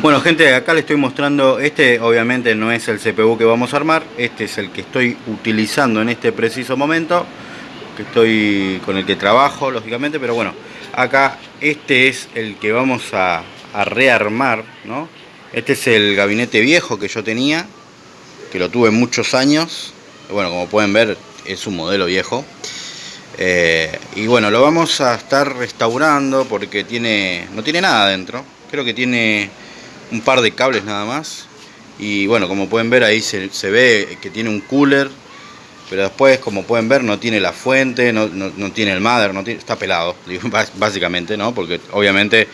Bueno gente, acá le estoy mostrando, este obviamente no es el CPU que vamos a armar, este es el que estoy utilizando en este preciso momento, que estoy con el que trabajo lógicamente, pero bueno, acá este es el que vamos a, rearmar, ¿no? Este es el gabinete viejo que yo tenía, que lo tuve muchos años, bueno como pueden ver es un modelo viejo, eh, y bueno, lo vamos a estar restaurando porque tiene no tiene nada dentro, creo que tiene un par de cables nada más. Y bueno como pueden ver ahí se, ve que tiene un cooler pero después como pueden ver no tiene la fuente no, tiene el mother no tiene, está pelado básicamente no porque obviamente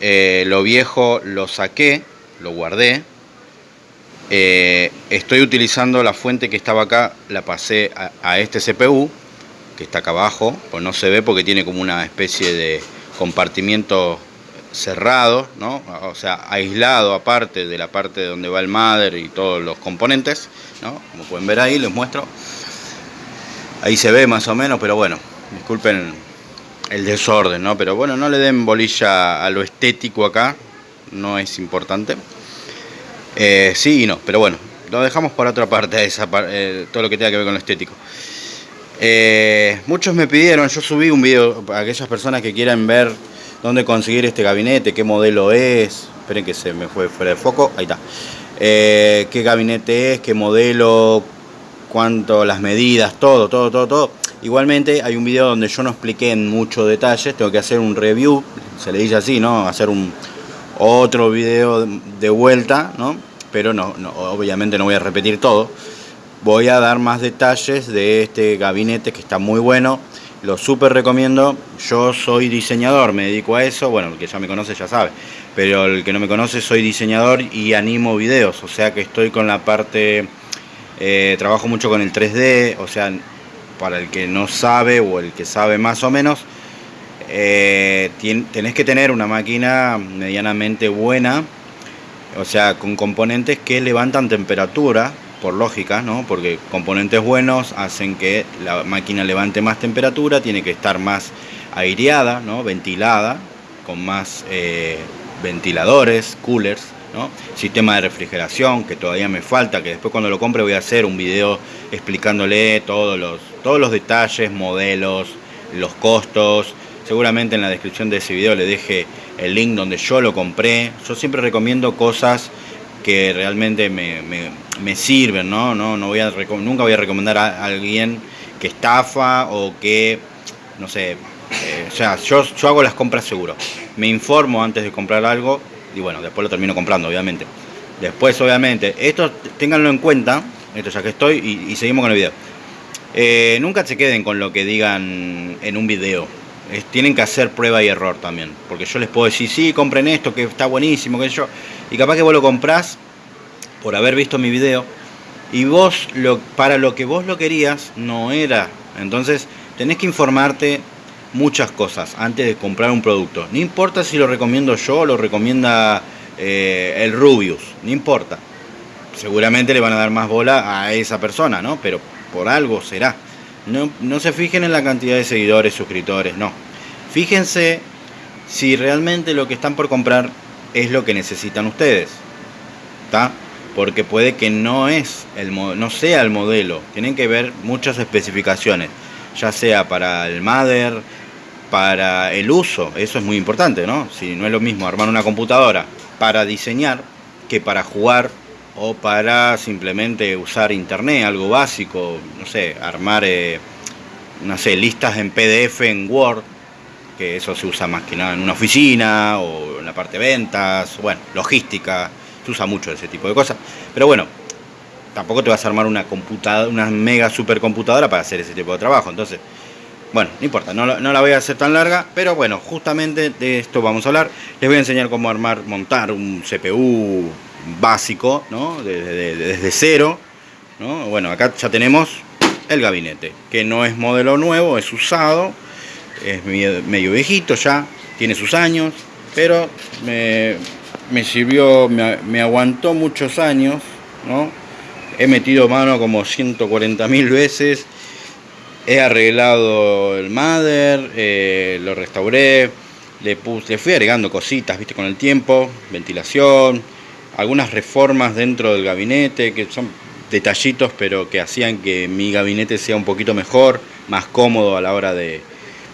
eh, lo viejo lo saqué lo guardé. Eh, estoy utilizando la fuente que estaba acá la pasé a, a este CPU que está acá abajo pues no se ve porque tiene como una especie de compartimiento cerrado, ¿no? o sea, aislado aparte de la parte donde va el mother y todos los componentes, ¿no? como pueden ver ahí, les muestro. Ahí se ve más o menos, pero bueno, disculpen el desorden, ¿no? pero bueno, no le den bolilla a lo estético acá, no es importante. Eh, sí y no, pero bueno, lo dejamos por otra parte, esa, eh, todo lo que tenga que ver con lo estético. Eh, muchos me pidieron, yo subí un video a aquellas personas que quieran ver dónde conseguir este gabinete, qué modelo es. Esperen que se me fue fuera de foco. Ahí está. Eh, qué gabinete es, qué modelo, cuánto, las medidas, todo, todo, todo, todo. Igualmente hay un video donde yo no expliqué en muchos detalles, tengo que hacer un review, se le dice así, ¿no? Hacer un otro video de vuelta, ¿no? Pero no, no, obviamente no voy a repetir todo. Voy a dar más detalles de este gabinete que está muy bueno lo súper recomiendo. Yo soy diseñador, me dedico a eso. Bueno, el que ya me conoce ya sabe. Pero el que no me conoce, soy diseñador y animo videos. O sea que estoy con la parte... Eh, trabajo mucho con el 3D. O sea, para el que no sabe o el que sabe más o menos, eh, tenés que tener una máquina medianamente buena. O sea, con componentes que levantan temperatura por lógica, ¿no? porque componentes buenos hacen que la máquina levante más temperatura, tiene que estar más aireada, ¿no? ventilada, con más eh, ventiladores, coolers, ¿no? sistema de refrigeración que todavía me falta, que después cuando lo compre voy a hacer un video explicándole todos los, todos los detalles, modelos, los costos, seguramente en la descripción de ese video le deje el link donde yo lo compré, yo siempre recomiendo cosas que realmente me, me, sirven, ¿no? No, no voy a nunca voy a recomendar a alguien que estafa o que, no sé, eh, o sea, yo, yo hago las compras seguro. Me informo antes de comprar algo y bueno, después lo termino comprando, obviamente. Después, obviamente, esto ténganlo en cuenta, esto ya que estoy, y, seguimos con el video. Eh, nunca se queden con lo que digan en un video. Tienen que hacer prueba y error también. Porque yo les puedo decir, sí, compren esto, que está buenísimo, que yo y capaz que vos lo comprás por haber visto mi video y vos lo, para lo que vos lo querías no era. Entonces tenés que informarte muchas cosas antes de comprar un producto. No importa si lo recomiendo yo o lo recomienda eh, el Rubius, no importa. Seguramente le van a dar más bola a esa persona, ¿no? Pero por algo será. No, no se fijen en la cantidad de seguidores, suscriptores, no. Fíjense si realmente lo que están por comprar es lo que necesitan ustedes. ¿Está? Porque puede que no, es el, no sea el modelo. Tienen que ver muchas especificaciones. Ya sea para el mother, para el uso. Eso es muy importante, ¿no? Si no es lo mismo armar una computadora para diseñar que para jugar o para simplemente usar internet, algo básico, no sé, armar, eh, no listas en PDF, en Word, que eso se usa más que nada en una oficina o en la parte de ventas, bueno, logística, se usa mucho ese tipo de cosas. Pero bueno, tampoco te vas a armar una computadora, una mega supercomputadora para hacer ese tipo de trabajo. Entonces, bueno, no importa, no, la voy a hacer tan larga, pero bueno, justamente de esto vamos a hablar. Les voy a enseñar cómo armar, montar un CPU básico, ¿no? Desde, cero, ¿no? Bueno, acá ya tenemos el gabinete, que no es modelo nuevo, es usado es medio viejito ya, tiene sus años, pero me, sirvió, me, aguantó muchos años, ¿no? He metido mano como 140 mil veces, he arreglado el mother, eh, lo restauré, le, puse, le fui agregando cositas, viste, con el tiempo, ventilación, algunas reformas dentro del gabinete, que son detallitos, pero que hacían que mi gabinete sea un poquito mejor, más cómodo a la hora de...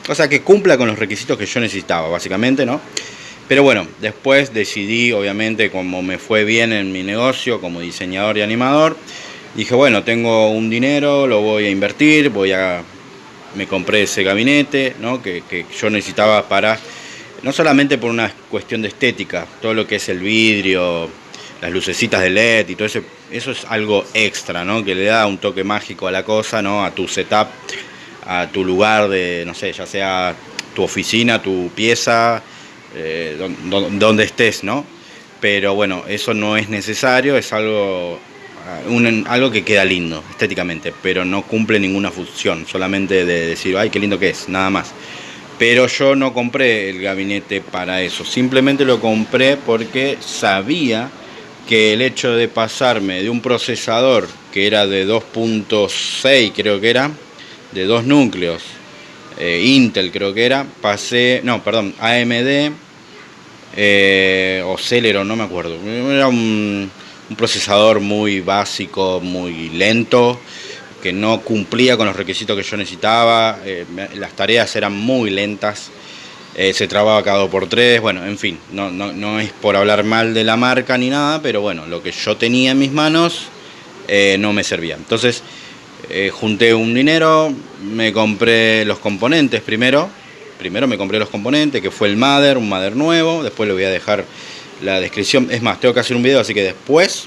O sea, que cumpla con los requisitos que yo necesitaba, básicamente, ¿no? Pero bueno, después decidí, obviamente, como me fue bien en mi negocio como diseñador y animador, dije, bueno, tengo un dinero, lo voy a invertir, voy a... Me compré ese gabinete, ¿no? Que, que yo necesitaba para... No solamente por una cuestión de estética, todo lo que es el vidrio, las lucecitas de LED y todo eso, eso es algo extra, ¿no? Que le da un toque mágico a la cosa, ¿no? A tu setup, a tu lugar de, no sé, ya sea tu oficina, tu pieza, eh, donde estés, ¿no? Pero bueno, eso no es necesario, es algo, un, algo que queda lindo estéticamente, pero no cumple ninguna función, solamente de decir, ay, qué lindo que es, nada más. Pero yo no compré el gabinete para eso, simplemente lo compré porque sabía que el hecho de pasarme de un procesador que era de 2.6 creo que era, de dos núcleos, eh, Intel creo que era, pasé, no, perdón, AMD eh, o Celeron, no me acuerdo, era un, procesador muy básico, muy lento, que no cumplía con los requisitos que yo necesitaba, eh, las tareas eran muy lentas, eh, se trababa cada dos por tres, bueno, en fin, no, no, no, es por hablar mal de la marca ni nada, pero bueno, lo que yo tenía en mis manos eh, no me servía. Entonces, eh, junté un dinero, me compré los componentes primero, primero me compré los componentes, que fue el Mother, un Mother nuevo, después le voy a dejar la descripción, es más, tengo que hacer un video, así que después,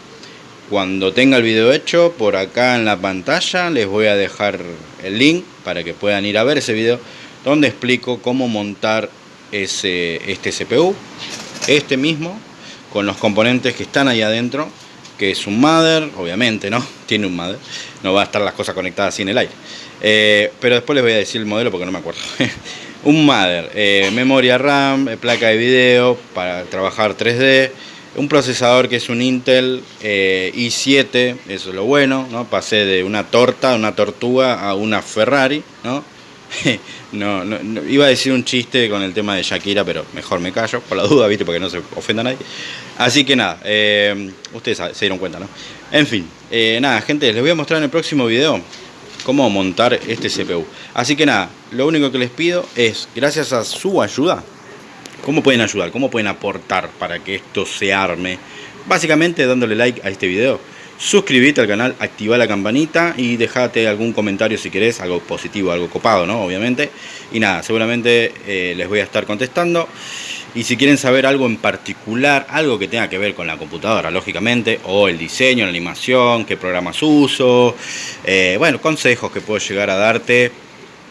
cuando tenga el video hecho, por acá en la pantalla les voy a dejar el link para que puedan ir a ver ese video donde explico cómo montar ese, este CPU, este mismo, con los componentes que están ahí adentro, que es un mother, obviamente, ¿no? Tiene un mother, no va a estar las cosas conectadas así en el aire. Eh, pero después les voy a decir el modelo porque no me acuerdo. un mother, eh, memoria RAM, eh, placa de video para trabajar 3D, un procesador que es un Intel i7, eso es lo bueno, ¿no? Pasé de una torta, una tortuga a una Ferrari, ¿no? no, iba a decir un chiste con el tema de Shakira, pero mejor me callo, por la duda, ¿viste? Porque no se ofenda a nadie. Así que nada, eh, ustedes se dieron cuenta, ¿no? En fin, eh, nada, gente, les voy a mostrar en el próximo video cómo montar este CPU. Así que nada, lo único que les pido es, gracias a su ayuda, ¿cómo pueden ayudar? ¿Cómo pueden aportar para que esto se arme? Básicamente dándole like a este video suscribirte al canal, activa la campanita y dejate algún comentario si querés, algo positivo, algo copado, ¿no? Obviamente. Y nada, seguramente eh, les voy a estar contestando. Y si quieren saber algo en particular, algo que tenga que ver con la computadora, lógicamente, o el diseño, la animación, qué programas uso, eh, bueno, consejos que puedo llegar a darte,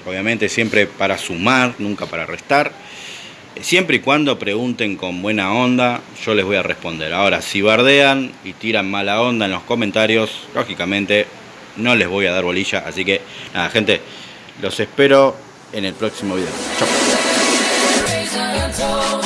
obviamente siempre para sumar, nunca para restar. Siempre y cuando pregunten con buena onda, yo les voy a responder. Ahora, si bardean y tiran mala onda en los comentarios, lógicamente no les voy a dar bolilla. Así que, nada, gente, los espero en el próximo video. Chau.